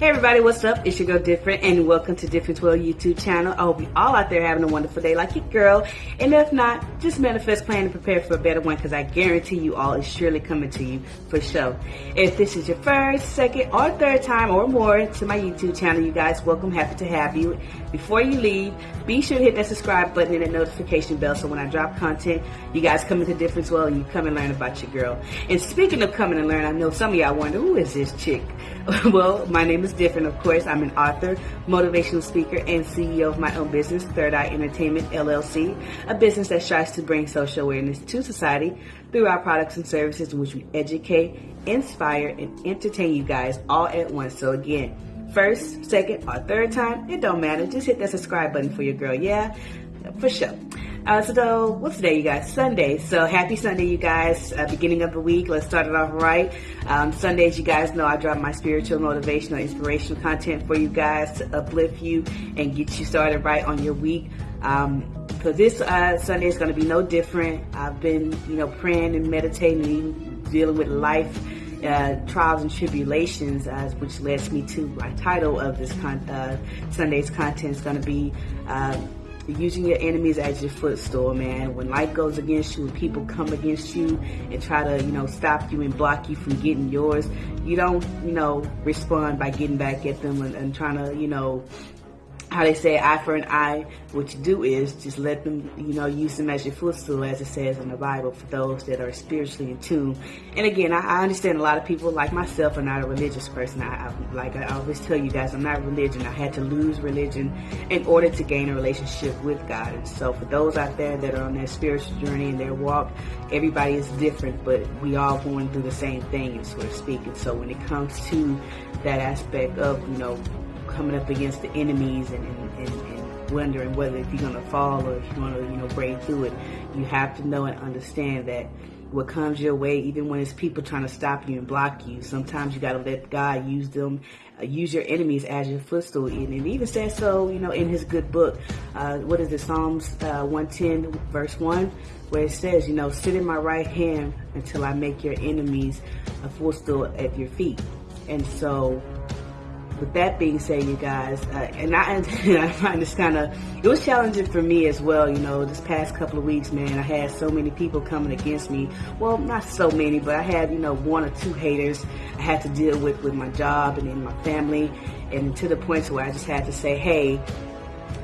Hey everybody, what's up? It's your girl Different and welcome to Different World YouTube channel. I hope you all out there having a wonderful day like your girl. And if not, just manifest, plan, and prepare for a better one because I guarantee you all is surely coming to you for sure. If this is your first, second, or third time or more to my YouTube channel, you guys, welcome. Happy to have you. Before you leave, be sure to hit that subscribe button and the notification bell so when I drop content, you guys come into Different World and you come and learn about your girl. And speaking of coming and learn, I know some of y'all wonder, who is this chick? well, my name is Different, of course. I'm an author, motivational speaker, and CEO of my own business, Third Eye Entertainment LLC, a business that strives to bring social awareness to society through our products and services in which we educate, inspire, and entertain you guys all at once. So again, first, second, or third time, it don't matter. Just hit that subscribe button for your girl, yeah? For sure. Uh, so what's today, you guys? Sunday. So happy Sunday, you guys. Uh, beginning of the week. Let's start it off right. Um, Sundays, you guys know I drop my spiritual, motivational, inspirational content for you guys to uplift you and get you started right on your week. Um, so this uh, Sunday is going to be no different. I've been, you know, praying and meditating, dealing with life. Uh, trials and tribulations, uh, which leads me to my title of this con- uh, Sunday's content is going to be uh, using your enemies as your footstool, man. When life goes against you, when people come against you and try to, you know, stop you and block you from getting yours, you don't, you know, respond by getting back at them and, and trying to, you know, how they say eye for an eye, what you do is just let them, you know, use them as your footstool, as it says in the Bible, for those that are spiritually in tune. And again, I, I understand a lot of people, like myself, are not a religious person. I, I, like I always tell you guys, I'm not religion. I had to lose religion in order to gain a relationship with God. And so for those out there that are on their spiritual journey and their walk, everybody is different, but we all going through the same thing, so to speak. And so when it comes to that aspect of, you know, coming up against the enemies and, and, and, and wondering whether if you're going to fall or if you're going to, you know, break through it. You have to know and understand that what comes your way, even when it's people trying to stop you and block you, sometimes you got to let God use them, uh, use your enemies as your footstool. And even says so, you know, in his good book. Uh, what is it, Psalms uh, 110, verse 1, where it says, you know, sit in my right hand until I make your enemies a footstool at your feet. And so with that being said, you guys, uh, and I, I find this kind of, it was challenging for me as well, you know, this past couple of weeks, man, I had so many people coming against me. Well, not so many, but I had, you know, one or two haters I had to deal with with my job and in my family, and to the point to where I just had to say, hey,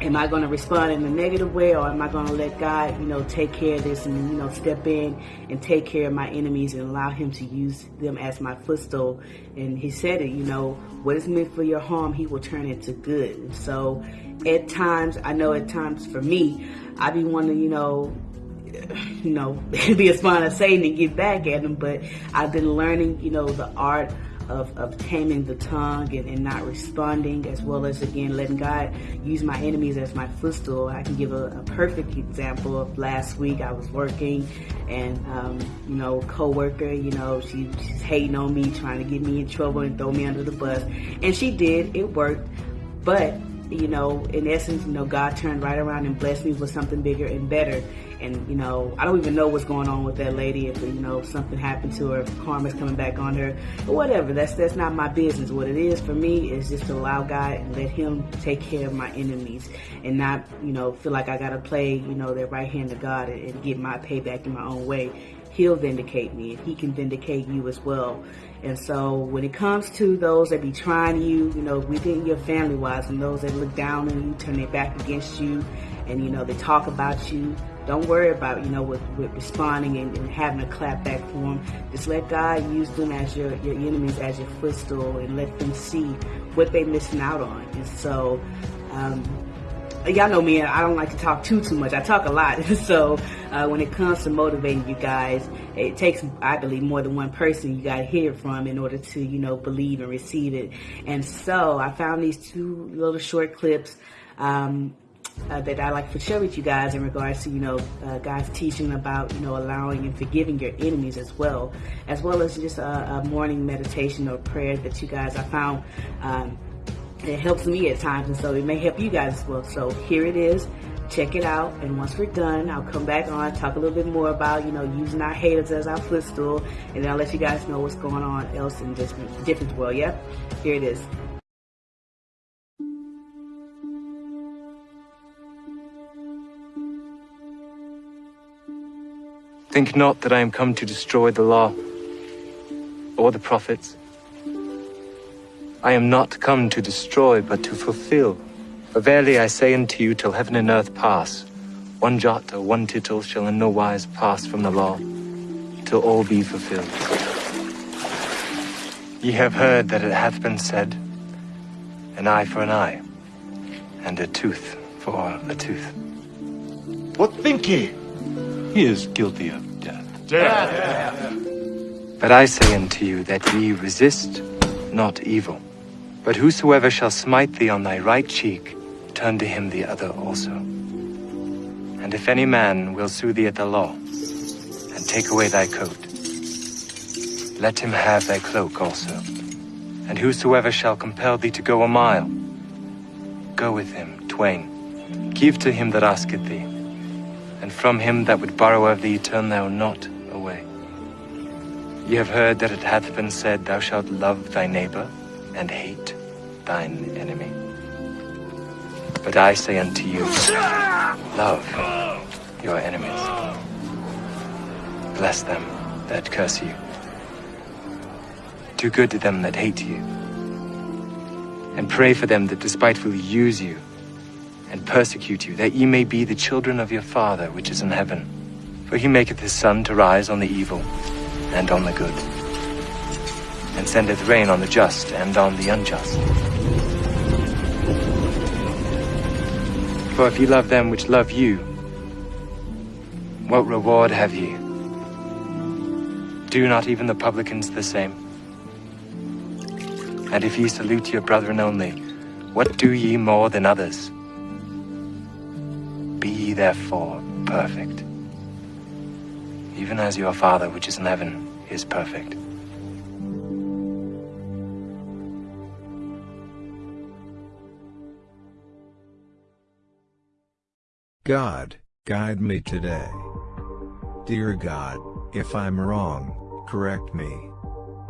am I going to respond in a negative way or am I going to let God, you know, take care of this and, you know, step in and take care of my enemies and allow him to use them as my footstool. And he said it, you know, what is meant for your harm, he will turn it to good. So at times, I know at times for me, I be wanting, you know, you know, be a spawn of Satan and get back at him, but I've been learning, you know, the art of, of taming the tongue and, and, not responding, as well as again letting God use my enemies as my footstool. I can give a, a perfect example of last week. I was working, and um, you know, coworker, you know, she, she's hating on me, trying to get me in trouble and throw me under the bus, and she did. It worked, but you know, in essence, you know, God turned right around and blessed me with something bigger and better. And, you know, I don't even know what's going on with that lady. If, you know, something happened to her, karma's coming back on her, or whatever. That's, that's not my business. What it is for me is just to allow God and let him take care of my enemies and not, you know, feel like I got to play, you know, that right hand of God and, and get my payback in my own way he'll vindicate me and he can vindicate you as well. And so when it comes to those that be trying you, you know, within your family wise and those that look down on you, turn their back against you and, you know, they talk about you, don't worry about, you know, with, with responding and, and, having a clap back for them. Just let God use them as your, your enemies, as your footstool and let them see what they're missing out on. And so, um, y'all know me, I don't like to talk too, too much. I talk a lot. so uh, when it comes to motivating you guys, it takes, I believe, more than one person you got to hear from in order to, you know, believe and receive it. And so I found these two little short clips um, uh, that I like to share with you guys in regards to, you know, uh, guys teaching about, you know, allowing and forgiving your enemies as well, as well as just a, a morning meditation or prayer that you guys, I found um, it helps me at times, and so it may help you guys as well. So here it is. Check it out, and once we're done, I'll come back on, talk a little bit more about, you know, using our haters as our footstool, and I'll let you guys know what's going on else in this different world. Yep, here it is. Think not that I am come to destroy the law or the prophets. I am not come to destroy, but to fulfill. For verily I say unto you, till heaven and earth pass, one jot or one tittle shall in no wise pass from the law, till all be fulfilled. Ye have heard that it hath been said, an eye for an eye, and a tooth for a tooth. What think ye? He is guilty of death. Death. But I say unto you that ye resist not evil. But whosoever shall smite thee on thy right cheek, turn to him the other also. And if any man will sue thee at the law, and take away thy coat, let him have thy cloak also. And whosoever shall compel thee to go a mile, go with him twain. Give to him that asketh thee, and from him that would borrow of thee turn thou not away. Ye have heard that it hath been said, Thou shalt love thy neighbor, and hate thine enemy. But I say unto you, love your enemies. Bless them that curse you. Do good to them that hate you. And pray for them that despitefully use you and persecute you, that ye may be the children of your Father which is in heaven. For he maketh his sun to rise on the evil and on the good, and sendeth rain on the just and on the unjust. For if ye love them which love you, what reward have ye? Do not even the publicans the same? And if ye salute your brethren only, what do ye more than others? Be ye therefore perfect, even as your Father which is in heaven is perfect. God, guide me today. Dear God, if I'm wrong, correct me.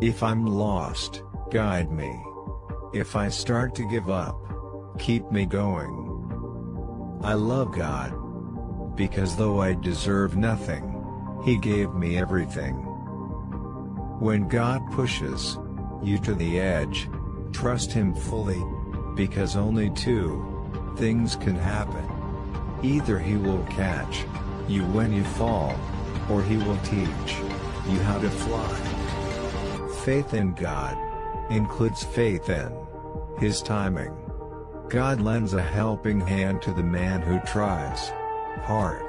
If I'm lost, guide me. If I start to give up, keep me going. I love God. Because though I deserve nothing, He gave me everything. When God pushes you to the edge, trust Him fully, because only two things can happen. Either He will catch you when you fall, or He will teach you how to fly. Faith in God includes faith in His timing. God lends a helping hand to the man who tries hard.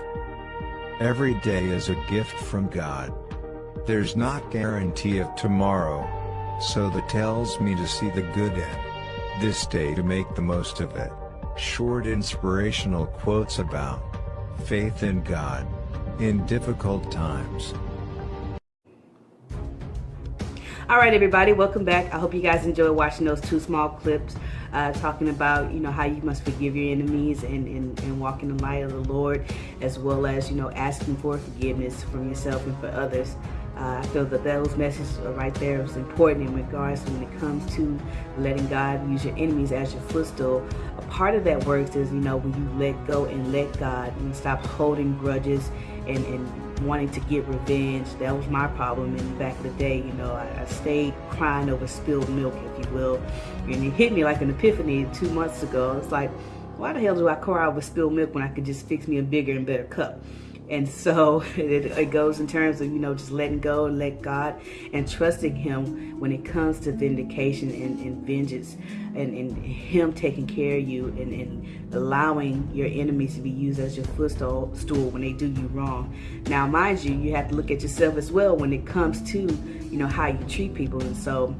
Every day is a gift from God. There's not guarantee of tomorrow, so that tells me to see the good in this day to make the most of it. Short inspirational quotes about faith in God in difficult times. All right, everybody, welcome back. I hope you guys enjoyed watching those two small clips uh, talking about, you know, how you must forgive your enemies and, and, and walk in the light of the Lord, as well as, you know, asking for forgiveness from yourself and for others. Uh, I feel that those messages are right there. is important in regards when it comes to letting God use your enemies as your footstool. A part of that works is, you know, when you let go and let God and stop holding grudges and, and wanting to get revenge. That was my problem in the back of the day. You know, I, I stayed crying over spilled milk, if you will. And it hit me like an epiphany two months ago. It's like, why the hell do I cry over spilled milk when I could just fix me a bigger and better cup? And so it, it, goes in terms of, you know, just letting go and let God and trusting him when it comes to vindication and, and vengeance and, and, him taking care of you and, and, allowing your enemies to be used as your footstool when they do you wrong. Now, mind you, you have to look at yourself as well when it comes to, you know, how you treat people. And so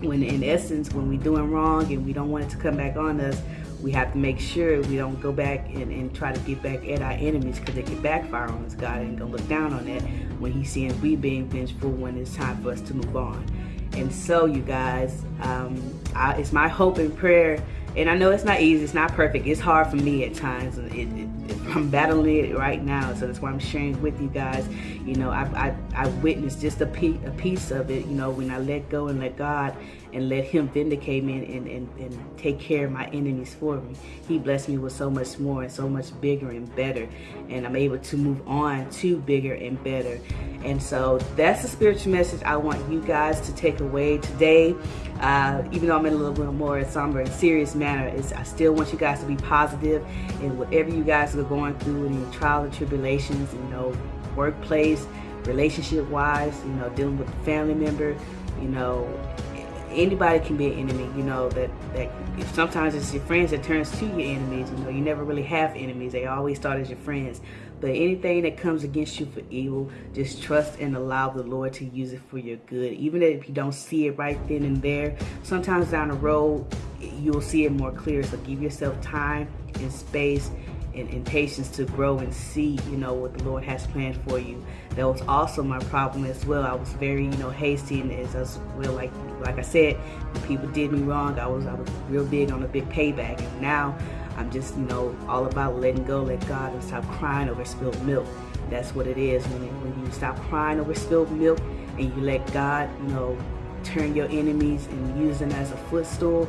when in essence, when we're doing wrong and we don't want it to come back on us, we have to make sure we don't go back and, and try to get back at our enemies because they can backfire on us. God ain't gonna look down on that when He's seeing we being vengeful when it's time for us to move on. And so, you guys, um, I, it's my hope and prayer. And I know it's not easy, it's not perfect. It's hard for me at times. And it, it, I'm battling it right now, so that's why I'm sharing with you guys. You know, I, I, I witnessed just a, piece, a piece of it, you know, when I let go and let God and let him vindicate me and, and, and take care of my enemies for me. He blessed me with so much more and so much bigger and better. And I'm able to move on to bigger and better. And so that's the spiritual message I want you guys to take away today. Uh, even though I'm in a little bit more somber and serious manner, is I still want you guys to be positive in whatever you guys are going through in your trials and tribulations, you know, workplace, relationship wise, you know, dealing with a family member, you know, anybody can be an enemy, you know, that, that sometimes it's your friends that turns to your enemies, you know, you never really have enemies, they always start as your friends. But anything that comes against you for evil, just trust and allow the Lord to use it for your good. Even if you don't see it right then and there, sometimes down the road, you'll see it more clear. So give yourself time and space and, and, patience to grow and see, you know, what the Lord has planned for you. That was also my problem as well. I was very, you know, hasty and as I was well, like like I said, people did me wrong. I was I was real big on a big payback, and now I'm just, you know, all about letting go, let God, and stop crying over spilled milk. That's what it is when, it, when you stop crying over spilled milk and you let God, you know, turn your enemies and use them as a footstool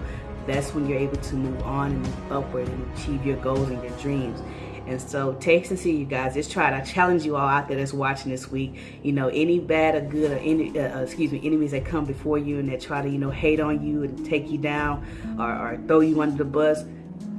that's when you're able to move on and move upward and achieve your goals and your dreams. And so taste and see you guys. Just try it. I challenge you all out there that's watching this week. You know, any bad or good or any, uh, uh, excuse me, enemies that come before you and that try to, you know, hate on you and take you down or, or throw you under the bus,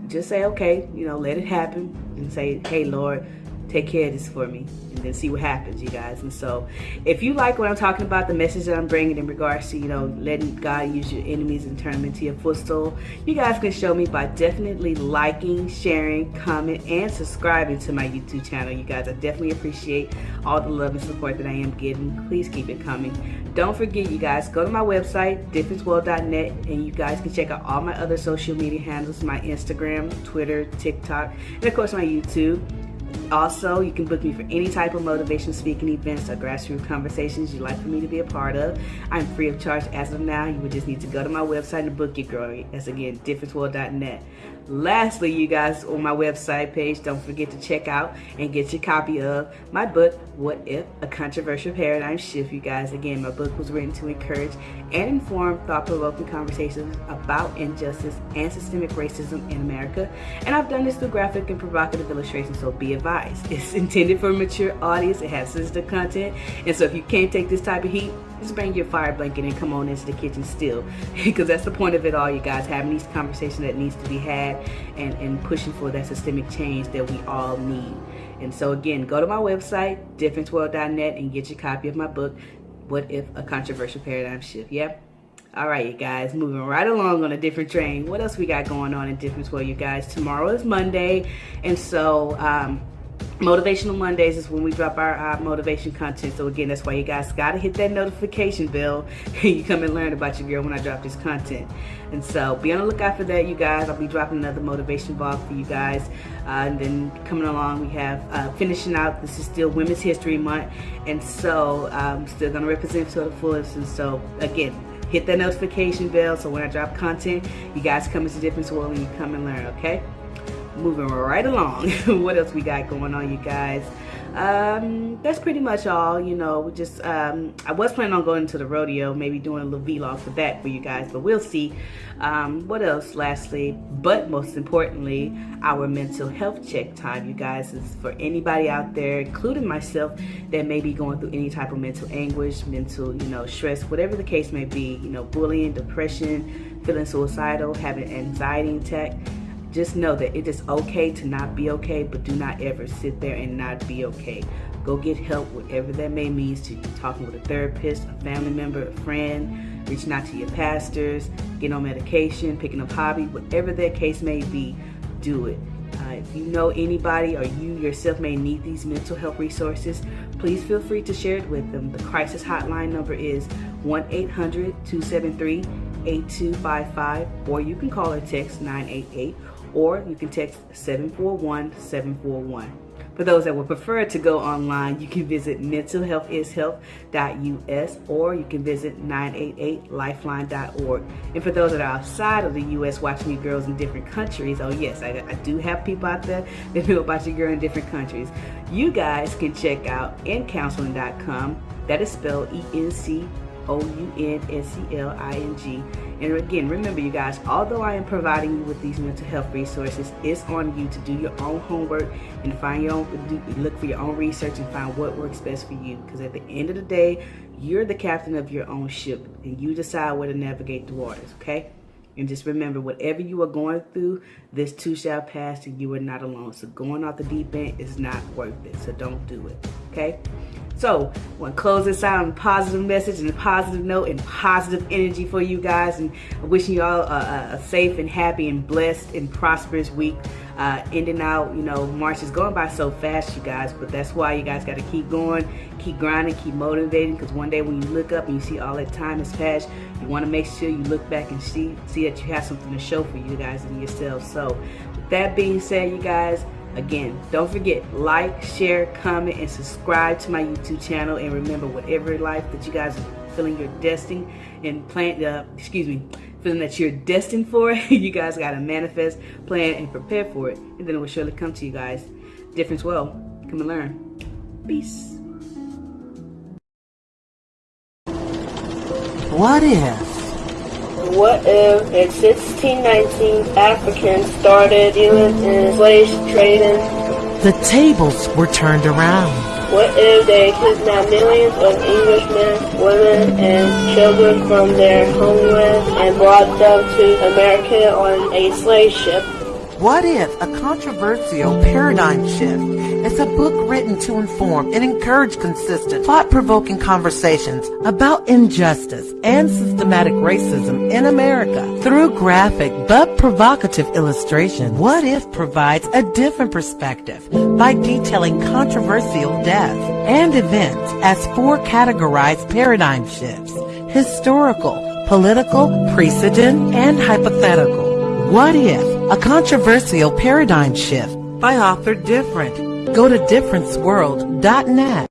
just say, okay, you know, let it happen and say, hey, Lord, take care of this for me and then see what happens you guys. And so if you like what i'm talking about the message that i'm bringing in regards to you know letting god use your enemies and turn them into your footstool you guys can show me by definitely liking sharing comment and subscribing to my youtube channel. You guys i definitely appreciate all the love and support that i am getting please keep it coming. Don't forget you guys go to my website differenceworld.net and you guys can check out all my other social media handles my instagram twitter tiktok and of course my youtube also, you can book me for any type of motivation speaking events or grassroots conversations you'd like for me to be a part of. I'm free of charge as of now. You would just need to go to my website and book your girl. That's again, differenceworld.net. Lastly, you guys, on my website page, don't forget to check out and get your copy of my book, What If? A Controversial Paradigm Shift, you guys. Again, my book was written to encourage and inform thought-provoking conversations about injustice and systemic racism in America. And I've done this through graphic and provocative illustrations, so be advised. It's intended for a mature audience. It has sensitive content. And so if you can't take this type of heat, just bring your fire blanket and come on into the kitchen still. because that's the point of it all, you guys, having these conversations that needs to be had and, and pushing for that systemic change that we all need. And so again, go to my website, differenceworld.net and get your copy of my book, What If a Controversial Paradigm Shift. Yep. All right, you guys, moving right along on a different train. What else we got going on in Different World, you guys? Tomorrow is Monday, and so um, Motivational Mondays is when we drop our, our, motivation content. So again, that's why you guys gotta hit that notification bell. you come and learn about your girl when I drop this content. And so be on the lookout for that, you guys. I'll be dropping another motivation vlog for you guys. Uh, and then coming along, we have uh, finishing out. This is still Women's History Month, and so I'm um, still gonna represent to the fullest. And so again, hit that notification bell so when I drop content, you guys come into Different World and you come and learn. Okay moving right along. what else we got going on, you guys? Um, that's pretty much all, you know, just, um, I was planning on going to the rodeo, maybe doing a little vlog for that for you guys, but we'll see. Um, what else, lastly, but most importantly, our mental health check time, you guys, is for anybody out there, including myself, that may be going through any type of mental anguish, mental, you know, stress, whatever the case may be, you know, bullying, depression, feeling suicidal, having anxiety attack, just know that it is okay to not be okay, but do not ever sit there and not be okay. Go get help, whatever that may mean to you. Talking with a therapist, a family member, a friend, reaching out to your pastors, getting on medication, picking up hobby, whatever that case may be, do it. Uh, if you know anybody or you yourself may need these mental health resources, please feel free to share it with them. The crisis hotline number is 1-800-273-8255 or you can call or text 988 or you can text 741-741. For those that would prefer to go online, you can visit mentalhealthishealth.us or you can visit 988lifeline.org. And for those that are outside of the U.S. watching you girls in different countries, oh yes, I, I do have people out there that know about your girl in different countries. You guys can check out encounseling.com. That is spelled E-N-C O-U-N-S-E-L-I-N-G. And again, remember you guys, although I am providing you with these mental health resources, it's on you to do your own homework and find your own, look for your own research and find what works best for you. Because at the end of the day, you're the captain of your own ship and you decide where to navigate the waters, okay? And just remember, whatever you are going through, this too shall pass and you are not alone. So going off the deep end is not worth it. So don't do it, okay? So, want to close this out on a positive message and a positive note and positive energy for you guys. And wishing you all a, a safe and happy and blessed and prosperous week. Uh, ending out, you know, March is going by so fast, you guys. But that's why you guys got to keep going, keep grinding, keep motivating. Because one day when you look up and you see all that time has passed, you want to make sure you look back and see see that you have something to show for you guys and yourselves. So, with that being said, you guys. Again, don't forget, like, share, comment, and subscribe to my YouTube channel. And remember, whatever life that you guys are feeling you're destined and plan, uh, excuse me, feeling that you're destined for, you guys got to manifest, plan, and prepare for it. And then it will surely come to you guys. Difference well. Come and learn. Peace. What if? What if in 1619 Africans started dealing in slave trading? The tables were turned around. What if they kidnapped millions of Englishmen, women, and children from their homeland and brought them to America on a slave ship? What if a controversial paradigm shift is a book written to inform and encourage consistent, thought-provoking conversations about injustice and systematic racism in America through graphic but provocative illustration? What if provides a different perspective by detailing controversial deaths and events as four categorized paradigm shifts, historical, political, precedent, and hypothetical. What if? A controversial paradigm shift by author Different. Go to differenceworld.net.